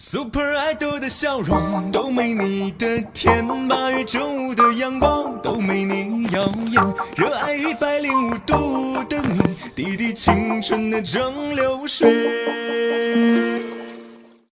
Super Idol 的笑容都没你的甜，八月正午的阳光都没你耀眼，热爱一百零五度的你，滴滴青春的蒸馏水。